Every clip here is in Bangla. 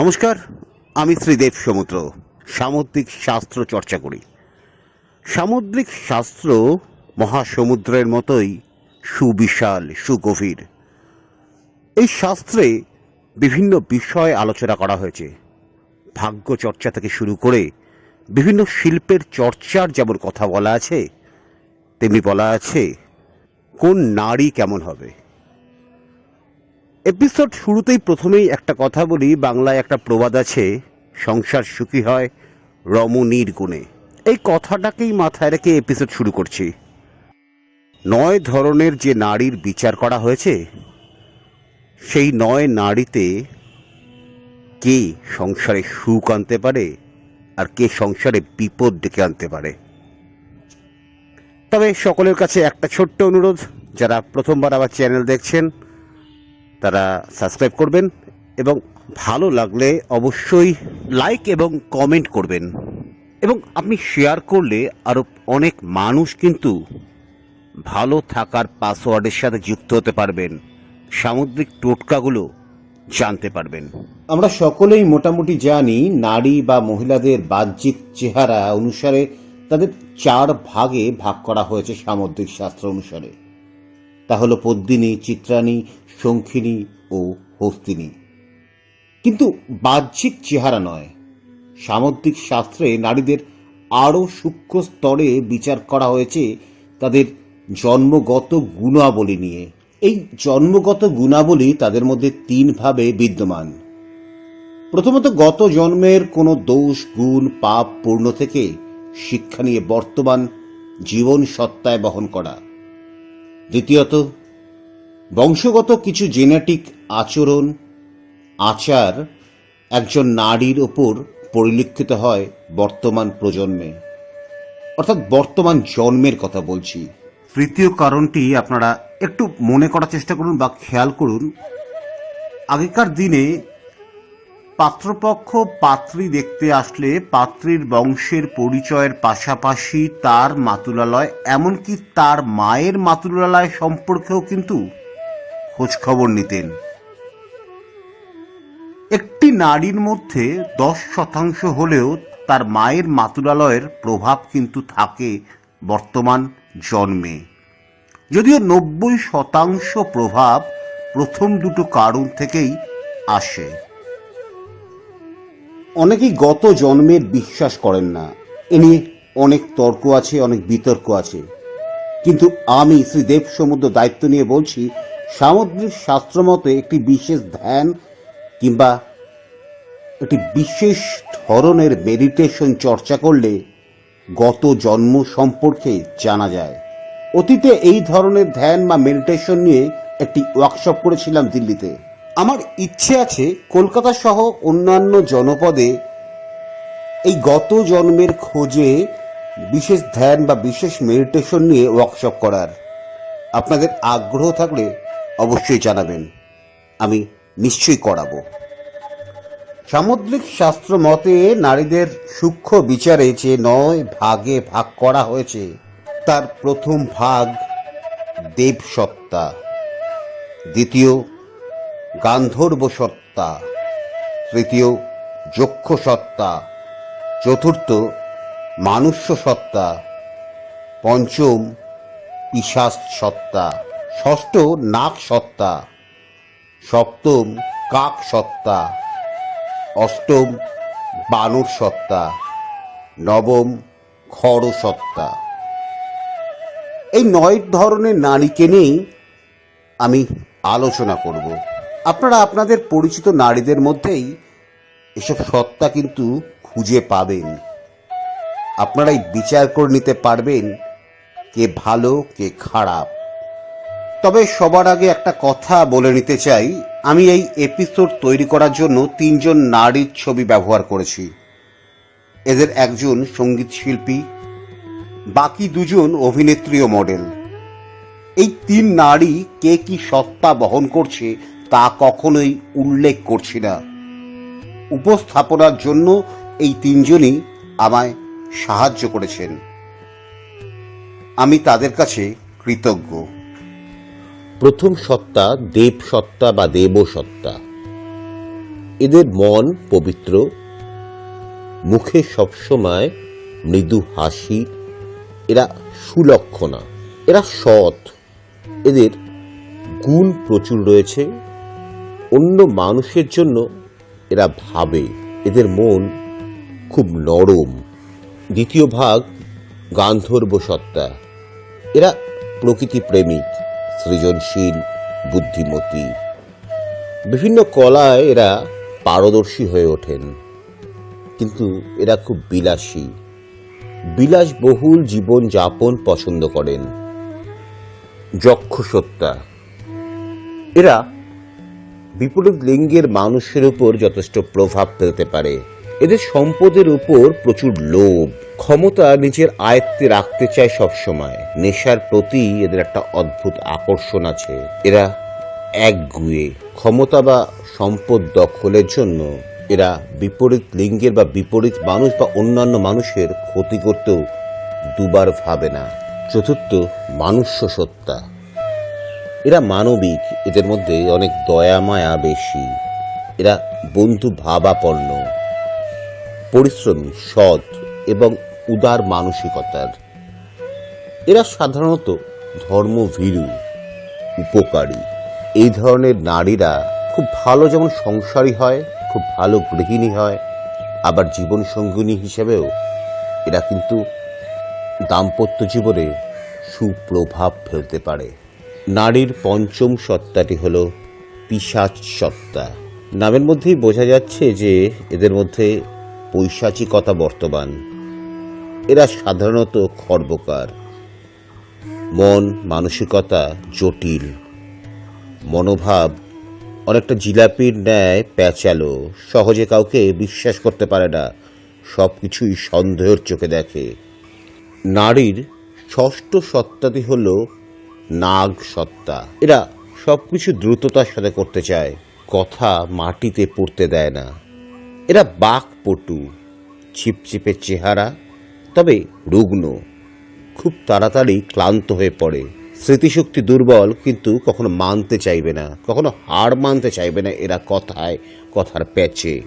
নমস্কার, আমি শ্রীদেব সমুদ্র, সামুদ্রিক শাস্ত্র চর্চা করি। সামুদ্রিক শাস্ত্র মহাসমুদ্রের মতোই সুবিশাল, সুগভীর। এই শাস্ত্রে বিভিন্ন বিষয় আলোচনা করা হয়েছে। ভাগ্য চর্চা থেকে শুরু করে বিভিন্ন শিল্পের চর্চার যেমন কথা বলা আছে, তেমনি বলা আছে কোন নারী কেমন হবে। এপিসোড শুরুতেই প্রথমেই একটা কথা বলি, বাংলায় একটা প্রবাদ আছে, সংসার সুখী হয় রমণীর গুণে। এই কথাটাকেই মাথায় রেখে এপিসোড শুরু করছি। নয় ধরনের যে নারীর বিচার করা হয়েছে, সেই নয় নারীতে কে সংসারে সুখ আনতে পারে আর কে সংসারে বিপদ ডেকে আনতে পারে। তবে সকলের কাছে একটা ছোট্ট অনুরোধ, যারা প্রথমবার আবার চ্যানেল দেখছেন তারা সাবস্ক্রাইব করবেন এবং ভালো লাগলে অবশ্যই লাইক এবং কমেন্ট করবেন। এবং আপনি শেয়ার করলে আরও অনেক মানুষ কিন্তু ভালো থাকার পাসওয়ার্ডের সাথে যুক্ত হতে পারবেন। সামুদ্রিক টোটকাগুলো জানতে পারবেন। আমরা সকলেই মোটামুটি জানি, নারী বা মহিলাদের বাহ্যিক চেহারা অনুসারে তাদের চার ভাগে ভাগ করা হয়েছে সামুদ্রিক শাস্ত্র অনুসারে। তা হলো পদ্মিনী চিত্রাণী শঙ্খিনী ও হস্তিনী। কিন্তু বাহ্যিক চেহারা নয়। সামুদ্রিক শাস্ত্রে নারীদের আরও সূক্ষ্ম স্তরে বিচার করা হয়েছে তাদের জন্মগত গুণাবলী নিয়ে। এই জন্মগত গুণাবলী তাদের মধ্যে তিনভাবে বিদ্যমান। প্রথমত, গত জন্মের কোনো দোষ, গুণ, পাপ পূর্ণ থেকে শিক্ষা নিয়ে বর্তমান জীবন সত্তায় বহন করা। দ্বিতীয়ত, বংশগত কিছু জেনেটিক আচরণ, আচার একজন নারীর ওপর পরিলক্ষিত হয় বর্তমান প্রজন্মে। অর্থাৎ বর্তমান জন্মের কথা বলছি। তৃতীয় কারণটি আপনারা একটু মনে করার চেষ্টা করুন বা খেয়াল করুন। আগেকার দিনে পাত্রপক্ষ পাত্রী দেখতে আসলে পাত্রীর বংশের পরিচয়ের পাশাপাশি তার মাতুলালয়, এমনকি তার মায়ের মাতুলালয় সম্পর্কেও কিন্তু খোঁজ খবর নিতেন। একটি নারীর মধ্যে দশ শতাংশ হলেও তার মায়ের মাতুলালয়ের প্রভাব কিন্তু থাকে বর্তমান জন্মে। যদিও নব্বই শতাংশ প্রভাব প্রথম দুটো কারণ থেকেই আসে। অনেকেই গত জন্মের বিশ্বাস করেন না। এ নিয়ে অনেক তর্ক আছে, অনেক বিতর্ক আছে। কিন্তু আমি শ্রী দেব সমুদ্র দায়িত্ব নিয়ে বলছি, সামুদ্রিক শাস্ত্র মতে একটি বিশেষ ধ্যান কিংবা একটি বিশেষ ধরনের মেডিটেশন চর্চা করলে গত জন্ম সম্পর্কে জানা যায়। অতীতে এই ধরনের ধ্যান বা মেডিটেশন নিয়ে একটি ওয়ার্কশপ করেছিলাম দিল্লিতে। আমার ইচ্ছে আছে কলকাতা সহ অন্যান্য জনপদে এই গত জন্মের খোঁজে বিশেষ ধ্যান বা বিশেষ মেডিটেশন নিয়ে ওয়ার্কশপ করার। আপনাদের আগ্রহ থাকলে অবশ্যই জানাবেন। আমি নিশ্চয়ই করাবো। সামুদ্রিক শাস্ত্র মতে নারীদের সূক্ষ্ম বিচারে যে নয় ভাগে ভাগ করা হয়েছে, তার প্রথম ভাগ দেবসত্তা, দ্বিতীয় গান্ধর্ব সত্তা তৃতীয় যক্ষ সত্তা চতুর্থ মানুষ্য সত্তা পঞ্চম পিশাচ সত্তা ষষ্ঠ নাক সত্তা সপ্তম কাক সত্তা অষ্টম বানর সত্তা নবম খড় সত্তা এই নয় ধরনের নারীকে নিয়েই আমি আলোচনা করব। আপনারা আপনাদের পরিচিত নারীদের মধ্যেই এসব সত্তা কিন্তু খুঁজে পাবেন। আপনারাই বিচার করে নিতে পারবেন কে ভালো, কে খারাপ। তবে সবার আগে একটা কথা বলে নিতে চাই। আমি এই এপিসোড তৈরি করার জন্য তিনজন নারীর ছবি ব্যবহার করেছি। এদের একজন সংগীত শিল্পী, বাকি দুজন অভিনেত্রী ও মডেল। এই তিন নারী কে কি সত্তা বহন করছে তা কখনোই উল্লেখ করছি না। উপস্থাপনার জন্য এই তিনজনই আমায় সাহায্য করেছেন। আমি তাদের কাছে কৃতজ্ঞ। প্রথম সত্তা দেব সত্তা বা দেব সত্তা। এদের মন পবিত্র, মুখে সবসময় মৃদু হাসি, এরা সুলক্ষণা, এরা সৎ। এদের গুণ প্রচুর রয়েছে। অন্য মানুষের জন্য এরা ভাবে, এদের মন খুব নরম। দ্বিতীয় ভাগ গান্ধর্ব সত্তা এরা প্রকৃতি প্রেমিক সৃজনশীল, বুদ্ধিমতী। বিভিন্ন কলায় এরা পারদর্শী হয়ে ওঠেন। কিন্তু এরা খুব বিলাসী। বিলাসবহুল জীবন যাপন পছন্দ করেন। যক্ষ সত্তা এরা বিপরীত লিঙ্গের মানুষের উপর যথেষ্ট প্রভাব ফেলতে পারে। এদের সম্পদের উপর প্রচুর লোভ, ক্ষমতা নিজের আয়ত্তে রাখতে চায় সবসময়। নেশার প্রতি এদের একটা অদ্ভুত আকর্ষণ আছে। এরা একগুয়ে, ক্ষমতা বা সম্পদ দখলের জন্য এরা বিপরীত লিঙ্গের বা বিপরীত মানুষ বা অন্যান্য মানুষের ক্ষতি করতেও দুবার ভাবে না। চতুর্থ, মানুষ্য সত্তা। এরা মানবিক, এদের মধ্যে অনেক দয়া, মায়া বেশি। এরা বন্ধু ভাবাপন্ন, পরিশ্রমী, সৎ এবং উদার মানসিকতার। এরা সাধারণত ধর্মভীরু, উপকারী। এই ধরনের নারীরা খুব ভালো যেমন সংসারী হয়, খুব ভালো গৃহিণী হয়, আবার জীবন সঙ্গিনী হিসেবেও এরা কিন্তু দাম্পত্য জীবনে সুপ্রভাব ফেলতে পারে। নারীর পঞ্চম সত্তাটি হল পিশাচ সত্তা। নামের মধ্যেই বোঝা যাচ্ছে যে এদের মধ্যে পৈশাচিকতা বর্তমান। এরা সাধারণত খর্বকার। মন, মানসিকতা জটিল। মনোভাব অনেকটা জিলাপির ন্যায় প্যাচালো। সহজে কাউকে বিশ্বাস করতে পারে না। সব কিছুই সন্দেহের চোখে দেখে। নারীর ষষ্ঠ সত্তাটি হল নাগ সত্তা এরা সব কিছু দ্রুততার সাথে করতে চায়, কথা মাটিতে পড়তে দেয় না। এরা বাকপটু, ছিপছিপে চেহারা, তবে রুগ্ন। খুব তাড়াতাড়ি ক্লান্ত হয়ে পড়ে। স্মৃতিশক্তি দুর্বল, কিন্তু কখনো মানতে চাইবে না, কখনো হার মানতে চাইবে না এরা কথায়, কথার প্যাচে।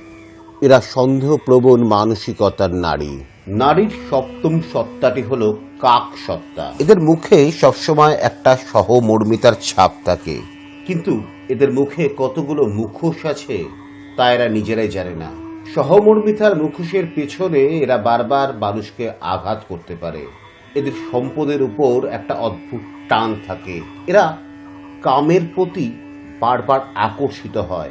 এরা সন্দেহপ্রবণ মানসিকতার নারী। নারীর সপ্তম সত্তাটি হলো কাক সত্তা এদের মুখে সবসময় একটা সহমর্মিতার ছাপ থাকে। কিন্তু এদের মুখে কতগুলো মুখোশ আছে তা এরা নিজেরাই জানে না। সহমর্মিতার মুখোশের পেছনে এরা বারবার মানুষকে আঘাত করতে পারে। এদের সম্পদের উপর একটা অদ্ভুত টান থাকে। এরা কামের প্রতি বারবার আকর্ষিত হয়।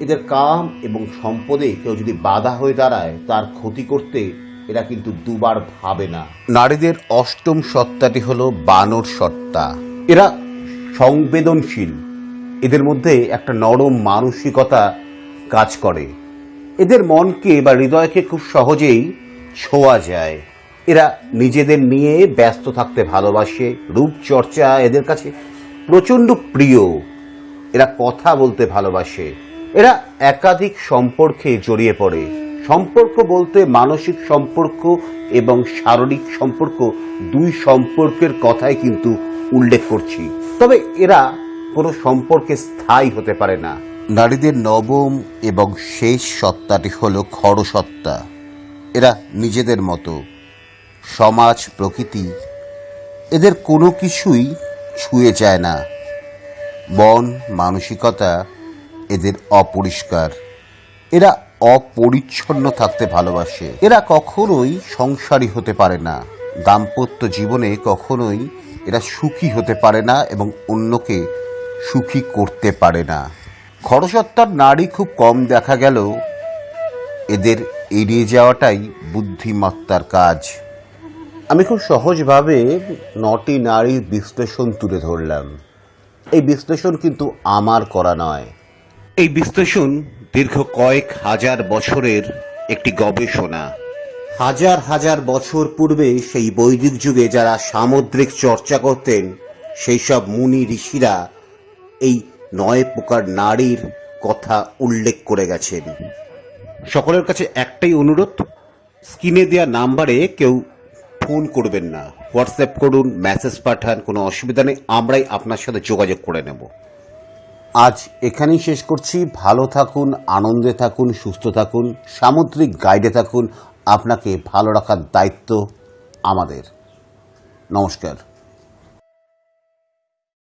এদের কাম এবং সম্পদে কেউ যদি বাধা হয়ে দাঁড়ায় তার ক্ষতি করতে এরা কিন্তু দুবার ভাবে না। নারীদের অষ্টম সত্তাটি হলো বানর সত্তা। এরা সংবেদনশীল। এদের মধ্যে একটা নরম মানসিকতা কাজ করে। এদের মনকে বা হৃদয়কে খুব সহজেই ছোঁয়া যায়। এরা নিজেদের নিয়ে ব্যস্ত থাকতে ভালোবাসে। রূপচর্চা এদের কাছে প্রচণ্ড প্রিয়। এরা কথা বলতে ভালোবাসে। এরা একাধিক সম্পর্কে জড়িয়ে পড়ে। সম্পর্ক বলতে মানসিক সম্পর্ক এবং শারীরিক সম্পর্ক দুই সম্পর্কের কথাই কিন্তু উল্লেখ করছি। তবে এরা কোনো সম্পর্কে স্থায়ী হতে পারে না। নারীদের নবম এবং শেষ সত্তাটি হলো খড়সত্তা এরা নিজেদের মতো। সমাজ, প্রকৃতি, এদের কোনো কিছুই ছুঁয়ে যায় না। মন, মানসিকতা এদের অপরিষ্কার। এরা অপরিচ্ছন্ন থাকতে ভালোবাসে। এরা কখনোই সংসারী হতে পারে না। দাম্পত্য জীবনে কখনোই এরা সুখী হতে পারে না এবং অন্যকে সুখী করতে পারে না। খরসত্তার নারী খুব কম দেখা গেল। এদের এড়িয়ে যাওয়াটাই বুদ্ধিমত্তার কাজ। আমি খুব সহজভাবে নটি নারীর বিশ্লেষণ তুলে ধরলাম। এই বিশ্লেষণ কিন্তু আমার করা নয়। এই বিশ্লেষণ দীর্ঘ কয়েক হাজার বছরের একটি গবেষণা। হাজার হাজার বছর পূর্বে সেই বৈদিক যুগে যারা সামুদ্রিক চর্চা করতেন, সেই সব মুনি ঋষিরা এই নয় প্রকার নারীর কথা উল্লেখ করে গেছেন। সকলের কাছে একটাই অনুরোধ, স্ক্রিনে দেওয়া নাম্বারে কেউ ফোন করবেন না। হোয়াটসঅ্যাপ করুন, মেসেজ পাঠান, কোনো অসুবিধা নেই, আমরাই আপনার সাথে যোগাযোগ করে নেব। আজ এখানেই শেষ করছি। ভালো থাকুন, আনন্দে থাকুন, সুস্থ থাকুন, সামুদ্রিক গাইডে থাকুন। আপনাকে ভালো রাখার দায়িত্ব আমাদের। নমস্কার।